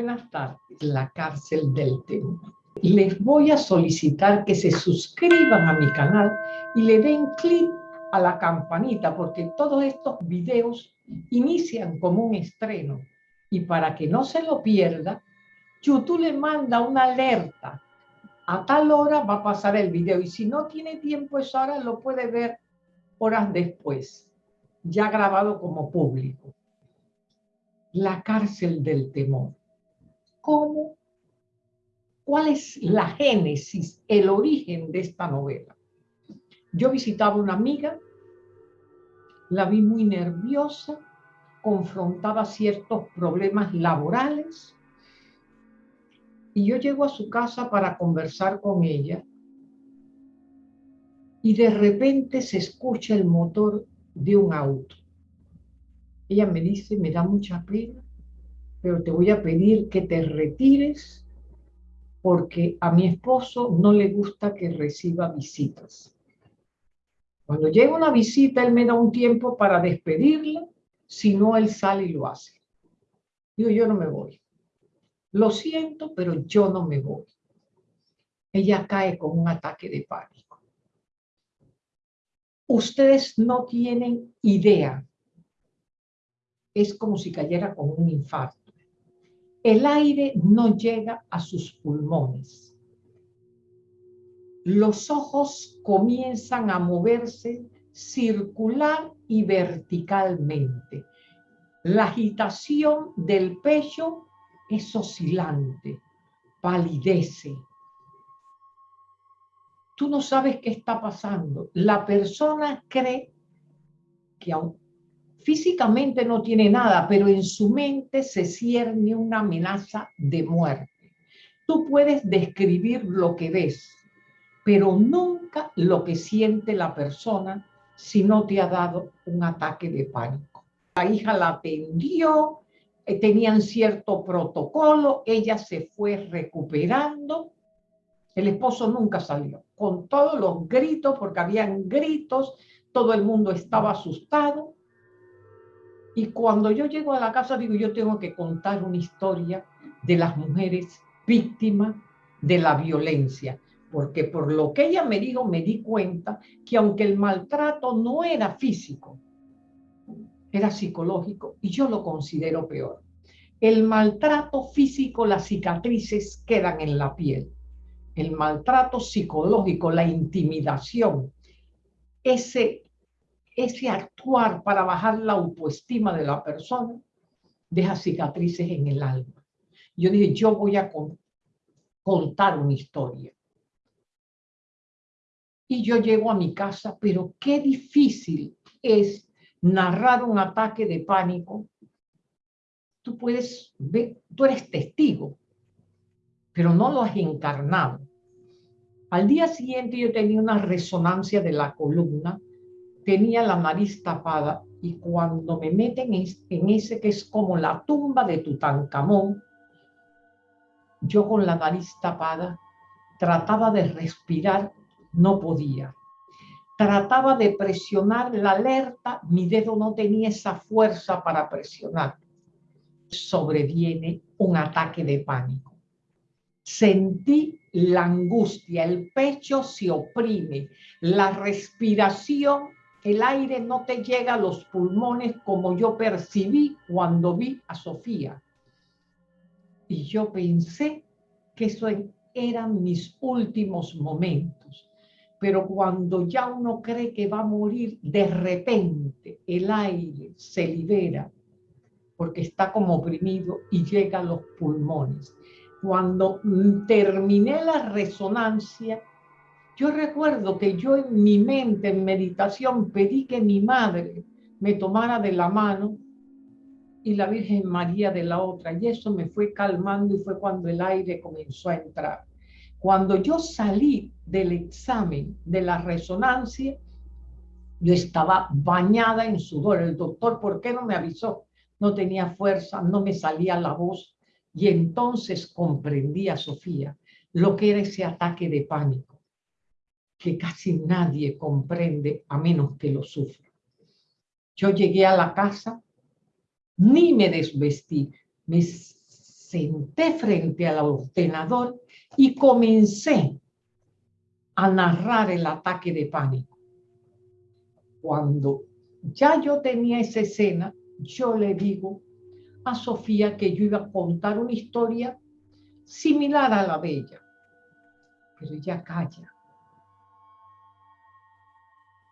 Buenas tardes, la cárcel del temor. Les voy a solicitar que se suscriban a mi canal y le den clic a la campanita porque todos estos videos inician como un estreno y para que no se lo pierda, YouTube le manda una alerta. A tal hora va a pasar el video y si no tiene tiempo esa hora lo puede ver horas después, ya grabado como público. La cárcel del temor. ¿Cómo? ¿Cuál es la génesis, el origen de esta novela? Yo visitaba una amiga, la vi muy nerviosa, confrontaba ciertos problemas laborales, y yo llego a su casa para conversar con ella, y de repente se escucha el motor de un auto. Ella me dice, me da mucha pena, pero te voy a pedir que te retires porque a mi esposo no le gusta que reciba visitas. Cuando llega una visita, él me da un tiempo para despedirla, si no, él sale y lo hace. Digo, yo no me voy. Lo siento, pero yo no me voy. Ella cae con un ataque de pánico. Ustedes no tienen idea. Es como si cayera con un infarto el aire no llega a sus pulmones. Los ojos comienzan a moverse circular y verticalmente. La agitación del pecho es oscilante, palidece. Tú no sabes qué está pasando. La persona cree que Físicamente no tiene nada, pero en su mente se cierne una amenaza de muerte. Tú puedes describir lo que ves, pero nunca lo que siente la persona si no te ha dado un ataque de pánico. La hija la atendió, eh, tenían cierto protocolo, ella se fue recuperando. El esposo nunca salió, con todos los gritos, porque habían gritos, todo el mundo estaba asustado. Y cuando yo llego a la casa, digo, yo tengo que contar una historia de las mujeres víctimas de la violencia. Porque por lo que ella me dijo, me di cuenta que aunque el maltrato no era físico, era psicológico, y yo lo considero peor. El maltrato físico, las cicatrices quedan en la piel. El maltrato psicológico, la intimidación, ese ese actuar para bajar la autoestima de la persona deja cicatrices en el alma. Yo dije, yo voy a contar una historia. Y yo llego a mi casa, pero qué difícil es narrar un ataque de pánico. Tú puedes ver, tú eres testigo, pero no lo has encarnado. Al día siguiente yo tenía una resonancia de la columna tenía la nariz tapada y cuando me meten en ese que es como la tumba de Tutankamón, yo con la nariz tapada trataba de respirar, no podía. Trataba de presionar la alerta, mi dedo no tenía esa fuerza para presionar. Sobreviene un ataque de pánico. Sentí la angustia, el pecho se oprime, la respiración el aire no te llega a los pulmones como yo percibí cuando vi a Sofía. Y yo pensé que eso eran mis últimos momentos. Pero cuando ya uno cree que va a morir, de repente el aire se libera porque está como oprimido y llega a los pulmones. Cuando terminé la resonancia, yo recuerdo que yo en mi mente, en meditación, pedí que mi madre me tomara de la mano y la Virgen María de la otra. Y eso me fue calmando y fue cuando el aire comenzó a entrar. Cuando yo salí del examen de la resonancia, yo estaba bañada en sudor. El doctor, ¿por qué no me avisó? No tenía fuerza, no me salía la voz. Y entonces comprendí a Sofía lo que era ese ataque de pánico que casi nadie comprende a menos que lo sufra. Yo llegué a la casa, ni me desvestí, me senté frente al ordenador y comencé a narrar el ataque de pánico. Cuando ya yo tenía esa escena, yo le digo a Sofía que yo iba a contar una historia similar a la de ella. Pero ella calla.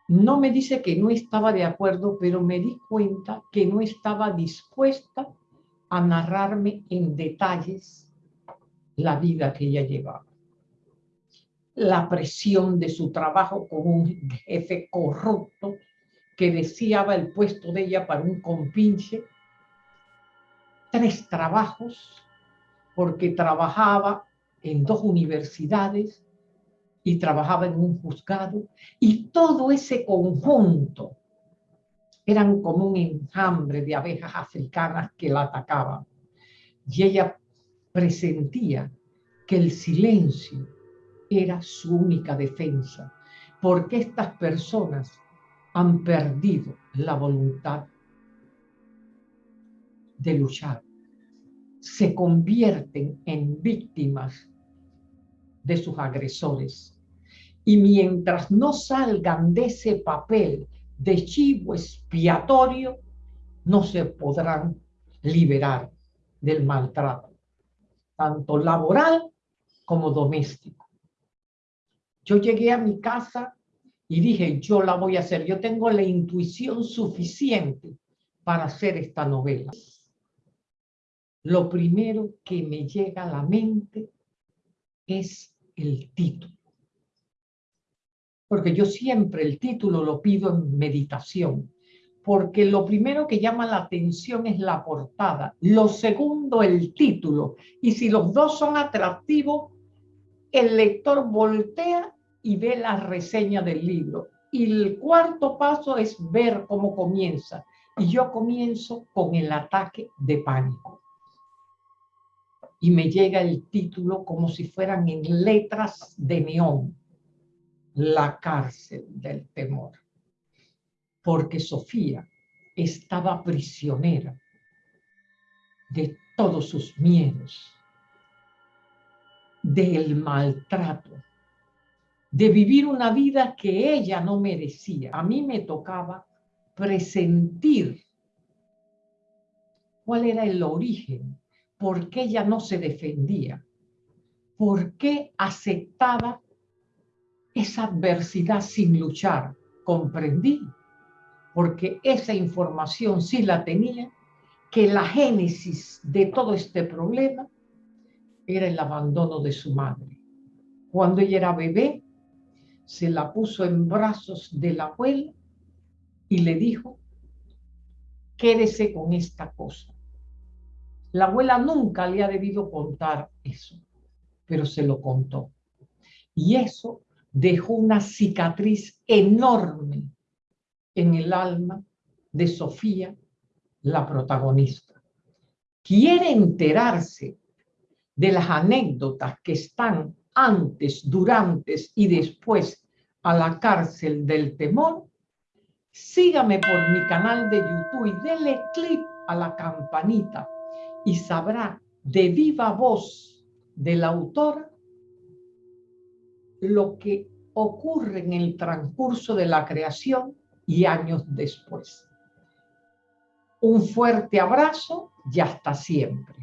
No me dice que no estaba de acuerdo, pero me di cuenta que no estaba dispuesta a narrarme en detalles la vida que ella llevaba. La presión de su trabajo con un jefe corrupto que deseaba el puesto de ella para un compinche. Tres trabajos, porque trabajaba en dos universidades y trabajaba en un juzgado. Y todo ese conjunto eran como un enjambre de abejas africanas que la atacaban. Y ella presentía que el silencio era su única defensa, porque estas personas han perdido la voluntad de luchar. Se convierten en víctimas de sus agresores. Y mientras no salgan de ese papel de chivo expiatorio no se podrán liberar del maltrato, tanto laboral como doméstico. Yo llegué a mi casa y dije, yo la voy a hacer, yo tengo la intuición suficiente para hacer esta novela. Lo primero que me llega a la mente es el título porque yo siempre el título lo pido en meditación, porque lo primero que llama la atención es la portada, lo segundo el título, y si los dos son atractivos, el lector voltea y ve la reseña del libro. Y el cuarto paso es ver cómo comienza. Y yo comienzo con el ataque de pánico. Y me llega el título como si fueran en letras de neón la cárcel del temor, porque Sofía estaba prisionera de todos sus miedos, del maltrato, de vivir una vida que ella no merecía. A mí me tocaba presentir cuál era el origen, por qué ella no se defendía, por qué aceptaba esa adversidad sin luchar. Comprendí, porque esa información sí la tenía, que la génesis de todo este problema era el abandono de su madre. Cuando ella era bebé, se la puso en brazos de la abuela y le dijo, quédese con esta cosa. La abuela nunca le ha debido contar eso, pero se lo contó. Y eso dejó una cicatriz enorme en el alma de Sofía, la protagonista. Quiere enterarse de las anécdotas que están antes, durante y después a la cárcel del temor, sígame por mi canal de YouTube y dele clic a la campanita y sabrá de viva voz del autor lo que ocurre en el transcurso de la creación y años después. Un fuerte abrazo y hasta siempre.